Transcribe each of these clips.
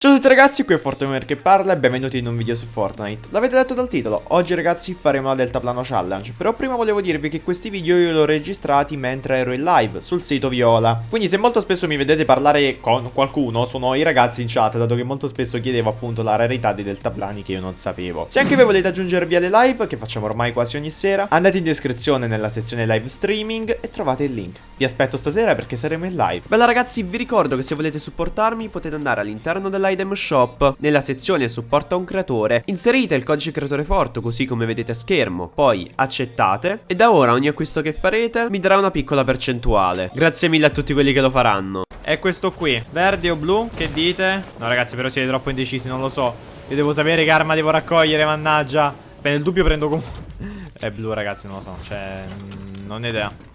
Ciao a tutti ragazzi, qui è Fortnite che parla e benvenuti in un video su Fortnite. L'avete letto dal titolo, oggi ragazzi faremo la Deltaplano Challenge, però prima volevo dirvi che questi video io li ho registrati mentre ero in live sul sito Viola. Quindi se molto spesso mi vedete parlare con qualcuno, sono i ragazzi in chat, dato che molto spesso chiedevo appunto la rarità dei deltaplani che io non sapevo. Se anche voi volete aggiungervi alle live, che facciamo ormai quasi ogni sera, andate in descrizione nella sezione live streaming e trovate il link. Vi aspetto stasera perché saremo in live. Bella ragazzi, vi ricordo che se volete supportarmi potete andare all'interno dell'item shop, nella sezione supporta un creatore, inserite il codice creatore forte così come vedete a schermo, poi accettate e da ora ogni acquisto che farete mi darà una piccola percentuale. Grazie mille a tutti quelli che lo faranno. È questo qui, verde o blu? Che dite? No ragazzi però siete troppo indecisi, non lo so. Io devo sapere che arma devo raccogliere, mannaggia. Beh, nel dubbio prendo comunque... È blu ragazzi, non lo so, cioè... Non ho idea.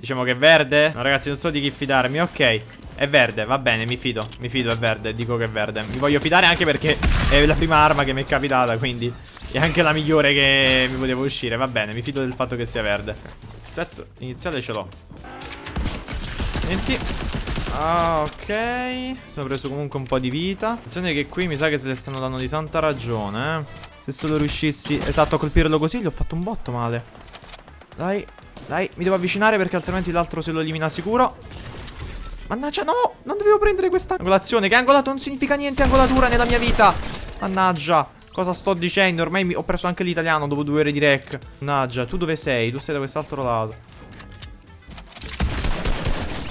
Diciamo che è verde? No ragazzi non so di chi fidarmi Ok È verde va bene mi fido Mi fido è verde Dico che è verde Mi voglio fidare anche perché È la prima arma che mi è capitata Quindi È anche la migliore che mi poteva uscire Va bene mi fido del fatto che sia verde Set iniziale ce l'ho 20 Ah, ok. Sono preso comunque un po' di vita. Attenzione che qui mi sa che se le stanno dando di santa ragione, eh. Se solo riuscissi, esatto, a colpirlo così, gli ho fatto un botto male. Dai, dai, mi devo avvicinare perché altrimenti l'altro se lo elimina sicuro. Mannaggia, no! Non dovevo prendere questa angolazione. Che angolato non significa niente angolatura nella mia vita. Mannaggia. Cosa sto dicendo? Ormai ho preso anche l'italiano dopo due ore di rec. Mannaggia, tu dove sei? Tu sei da quest'altro lato.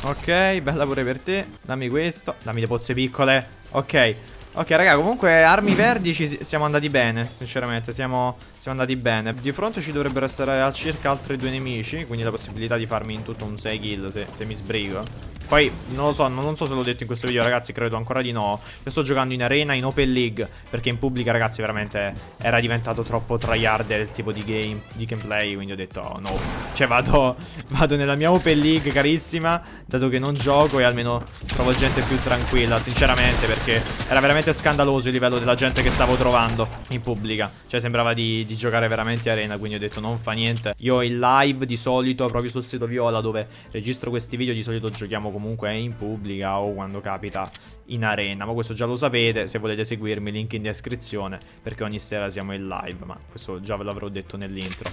Ok, bella pure per te. Dammi questo. Dammi le pozze piccole. Ok. Ok, raga, comunque armi verdi ci siamo andati bene, sinceramente, siamo, siamo andati bene. Di fronte ci dovrebbero essere circa altri due nemici, quindi la possibilità di farmi in tutto un 6 kill se, se mi sbrigo. Poi non lo so, non so se l'ho detto in questo video ragazzi, credo ancora di no Io sto giocando in arena, in open league Perché in pubblica ragazzi veramente era diventato troppo tryharder il tipo di game, di gameplay Quindi ho detto oh, no Cioè vado, vado nella mia open league carissima Dato che non gioco e almeno trovo gente più tranquilla Sinceramente perché era veramente scandaloso il livello della gente che stavo trovando in pubblica Cioè sembrava di, di giocare veramente arena Quindi ho detto non fa niente. Io in live di solito proprio sul sito Viola dove registro questi video di solito giochiamo comunque in pubblica o quando capita in arena Ma questo già lo sapete, se volete seguirmi link in descrizione Perché ogni sera siamo in live, ma questo già ve l'avrò detto nell'intro.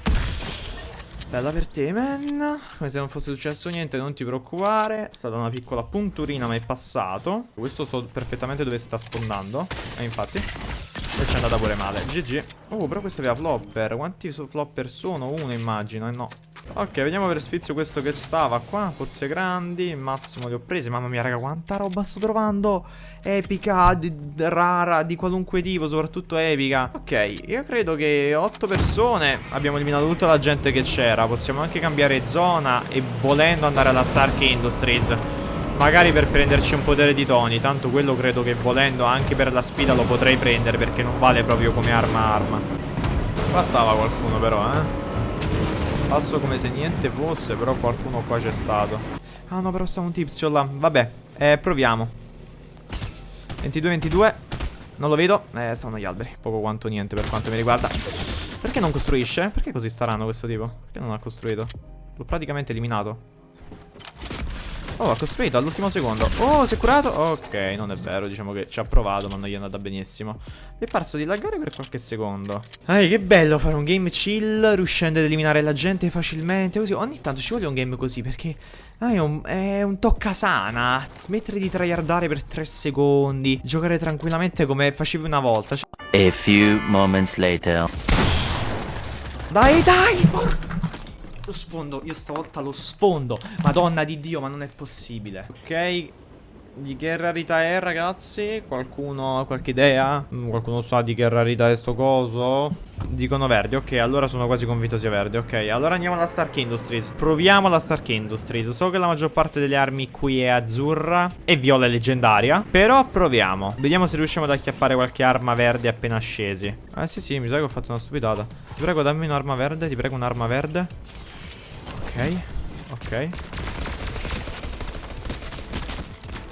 Bella per te, man. Come se non fosse successo niente, non ti preoccupare. È stata una piccola punturina, ma è passato. Questo so perfettamente dove sta sfondando. E infatti E ci è andata pure male. GG Oh, però questo aveva flopper. Quanti flopper sono? Uno immagino, e no. Ok, vediamo per sfizio questo che stava qua. Pozze grandi, il massimo li ho presi. Mamma mia raga, quanta roba sto trovando. Epica, di, rara, di qualunque tipo Soprattutto epica. Ok, io credo che 8 persone Abbiamo eliminato tutta la gente che c'era. Possiamo anche cambiare zona E volendo andare alla Stark Industries Magari per prenderci un potere di Tony Tanto quello credo che volendo anche per la sfida lo potrei prendere Perché non vale proprio come arma arma Qua stava qualcuno però eh Passo come se niente fosse, però qualcuno qua c'è stato. Ah no, però sta un tizio là. Vabbè, eh, proviamo. 22-22. Non lo vedo. Eh, stanno gli alberi. Poco quanto niente per quanto mi riguarda. Perché non costruisce? Perché così strano questo tipo? Perché non ha costruito? L'ho praticamente eliminato. Oh, ha costruito all'ultimo secondo. Oh, si è curato? Ok, non è vero. Diciamo che ci ha provato, ma non gli è andata benissimo. Mi è parso di laggare per qualche secondo. Ehi, che bello fare un game chill, riuscendo ad eliminare la gente facilmente. Così, ogni tanto ci vuole un game così, perché... Ah, è un, è un toccasana. Smettere di tryhardare per tre secondi. Giocare tranquillamente come facevi una volta. A few moments later. Dai, dai, porca... Lo sfondo, io stavolta lo sfondo. Madonna di Dio, ma non è possibile. Ok? Di che rarità è ragazzi? Qualcuno ha qualche idea? Mm, qualcuno sa di che rarità è sto coso? Dicono verde, ok, allora sono quasi convinto sia verde Ok, allora andiamo alla Stark Industries. Proviamo la Stark Industries. So che la maggior parte delle armi qui è azzurra E viola è leggendaria Però proviamo. Vediamo se riusciamo ad acchiappare qualche arma verde appena scesi. Eh sì sì, mi sa che ho fatto una stupidata. Ti prego dammi un'arma verde, ti prego un'arma verde Ok, ok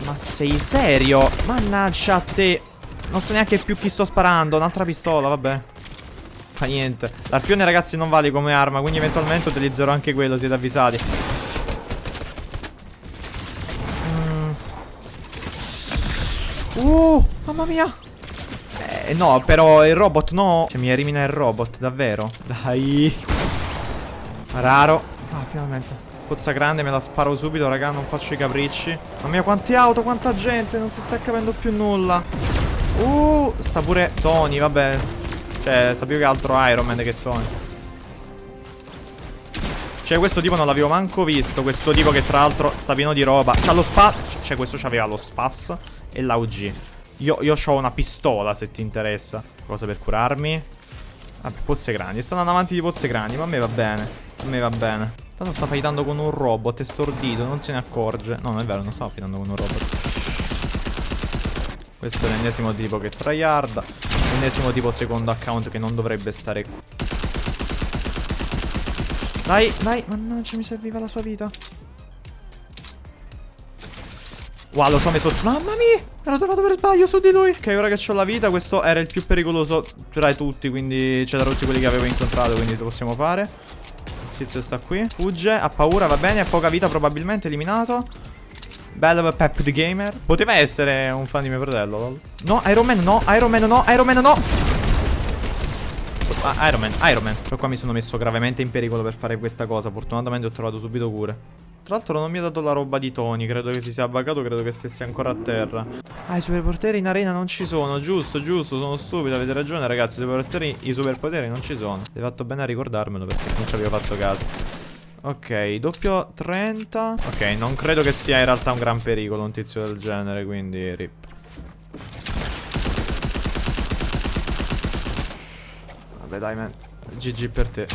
Ma sei serio? Mannaggia a te Non so neanche più chi sto sparando Un'altra pistola, vabbè Fa niente L'arpione ragazzi non vale come arma Quindi eventualmente utilizzerò anche quello, siete avvisati mm. Uh, Mamma mia. Eh, no, però il robot no. Cioè, mi elimina il robot, davvero. Dai. Raro. Ah, finalmente. Pozza grande, me la sparo subito, raga, non faccio i capricci. Mamma mia, quante auto, quanta gente, non si sta capendo più nulla. Uh, sta pure Tony, vabbè. Cioè, sta più che altro Iron Man che Tony. Cioè, questo tipo non l'avevo manco visto. Questo tipo che tra l'altro sta pieno di roba. C'ha lo spa... Cioè, questo c'aveva lo spas e l'AUG. Io, io ho una pistola, se ti interessa. Cosa per curarmi. Vabbè, pozze grandi. Sto andando avanti di pozze grandi, ma a me va bene. A me va bene. Tanto sta fightando con un robot, è stordito, non se ne accorge. No, non è vero, non sta fightando con un robot. Questo è l'ennesimo tipo che tryhard. L'ennesimo tipo secondo account che non dovrebbe stare qui. Dai, dai, mannaggia, mi serviva la sua vita. Wow, lo so, mi sotto. Mamma mia! Ero trovato per sbaglio su di lui. Ok, ora che ho la vita, questo era il più pericoloso tra tutti. Quindi, tra tutti quelli che avevo incontrato. Quindi lo possiamo fare. Tizio sta qui. Fugge, ha paura, va bene, ha poca vita probabilmente, eliminato. Bello Pep the Gamer. Poteva essere un fan di mio fratello. No, Iron Man no, Iron Man no, Iron Man no. Ah, Iron Man, Iron Man. Però qua mi sono messo gravemente in pericolo per fare questa cosa. Fortunatamente ho trovato subito cure. Tra l'altro non mi ha dato la roba di Tony, credo che si sia buggato, credo che stessi ancora a terra. Ah, i superpoteri in arena non ci sono, giusto, giusto, sono stupido, avete ragione ragazzi, i superpoteri, i superpoteri non ci sono. Hai fatto bene a ricordarmelo perché non ci avevo fatto caso. Ok, doppio 30. Ok, non credo che sia in realtà un gran pericolo un tizio del genere, quindi rip. Vabbè dai man, GG per te.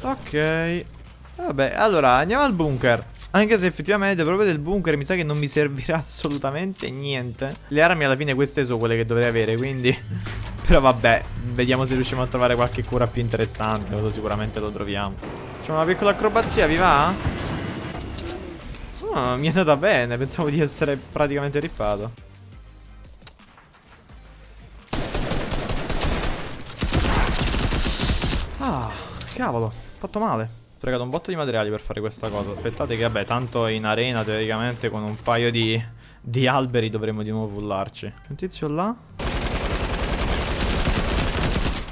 Ok. Vabbè, allora andiamo al bunker. Anche se effettivamente proprio del bunker mi sa che non mi servirà assolutamente niente. Le armi alla fine queste sono quelle che dovrei avere, quindi... Però vabbè, vediamo se riusciamo a trovare qualche cura più interessante. Quello sicuramente lo troviamo. Facciamo una piccola acrobazia, vi va? Oh, mi è andata bene, pensavo di essere praticamente rippato. Ah, cavolo, fatto male sprecato un botto di materiali per fare questa cosa Aspettate che vabbè tanto in arena teoricamente con un paio di, di alberi dovremo di nuovo fullarci C'è un tizio là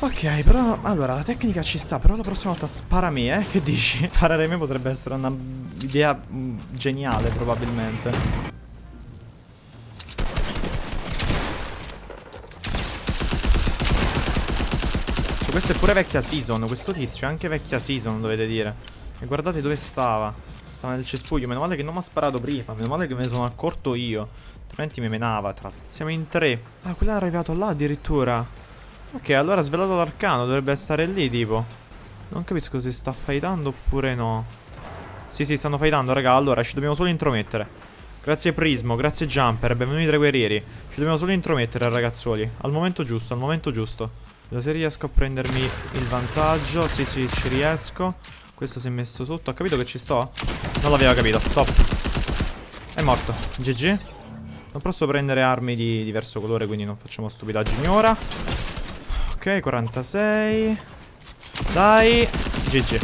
Ok, però, allora, la tecnica ci sta, però la prossima volta spara me, eh? Che dici? Sparare me potrebbe essere una idea mm, geniale, probabilmente. Questa è pure vecchia season Questo tizio è anche vecchia season dovete dire. E guardate dove stava. Stava nel cespuglio. Meno male che non mi ha sparato prima. Meno male che me ne sono accorto io. Altrimenti mi menava tra... Siamo in tre. Ah quello è arrivato là addirittura. Ok allora ha svelato l'arcano. Dovrebbe stare lì tipo. Non capisco se sta fightando oppure no. Sì sì stanno fightando raga. Allora ci dobbiamo solo intromettere. Grazie Prismo, grazie Jumper, benvenuti tra guerrieri. Ci dobbiamo solo intromettere ragazzuoli. Al momento giusto, al momento giusto Vedo se riesco a prendermi il vantaggio. Sì sì ci riesco. Questo si è messo sotto. Ha capito che ci sto? Non l'aveva capito. Top È morto. GG Non posso prendere armi di diverso colore Quindi non facciamo stupidaggini ora. Ok 46 Dai. GG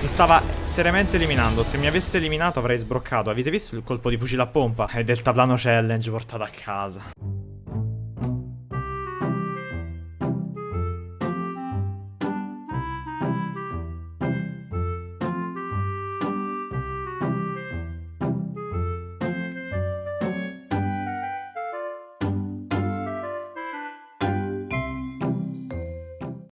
Mi stava seriamente eliminando. Se mi avesse eliminato avrei sbroccato. Avete visto il colpo di fucile a pompa? È Deltaplano Challenge portato a casa